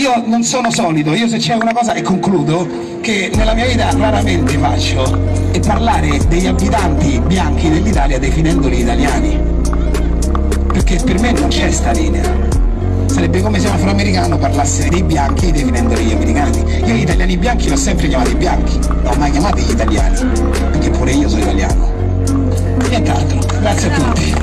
io non sono solido, io se c'è una cosa, e concludo, che nella mia vita raramente faccio, è parlare degli abitanti bianchi dell'Italia definendoli italiani. Perché per me non c'è sta linea. Sarebbe come se un afroamericano parlasse dei bianchi definendoli gli americani. Io gli italiani bianchi li ho sempre chiamati bianchi, non ho mai chiamati gli italiani, perché pure io sono italiano. Nient'altro, grazie a tutti.